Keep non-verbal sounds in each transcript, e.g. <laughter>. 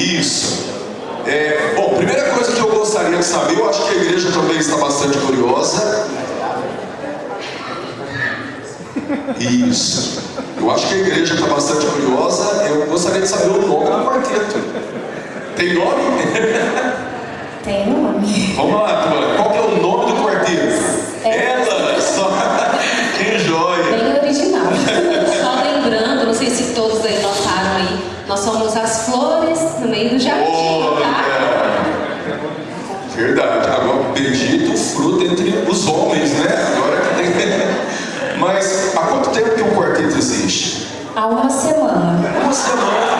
Isso. É, bom, primeira coisa que eu gostaria de saber, eu acho que a igreja também está bastante curiosa. Isso. Eu acho que a igreja está bastante curiosa. Eu gostaria de saber o nome do quarteto. Tem nome? Tem nome. Vamos lá. Qual que é o Verdade. Agora, bendito o fruto entre os homens, né? Agora que tem. <laughs> Mas há quanto tempo que um quarteto existe? Há uma semana. Uma semana!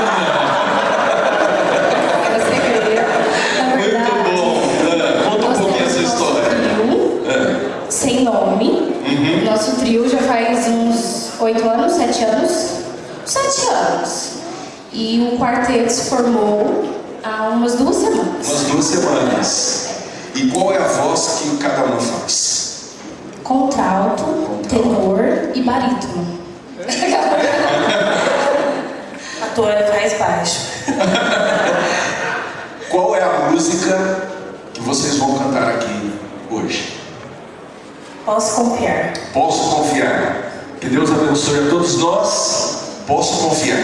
Sem nome. Uhum. Nosso trio já faz uns oito anos, sete anos. Sete anos. E o quarteto se formou há umas duas semanas. Umas duas semanas. E qual é a voz que cada um faz? Contralto, tenor e barítono. <laughs> A Tônia faz baixo. <laughs> Qual é a música que vocês vão cantar aqui hoje? Posso confiar. Posso confiar. Que Deus abençoe a todos nós. Posso confiar.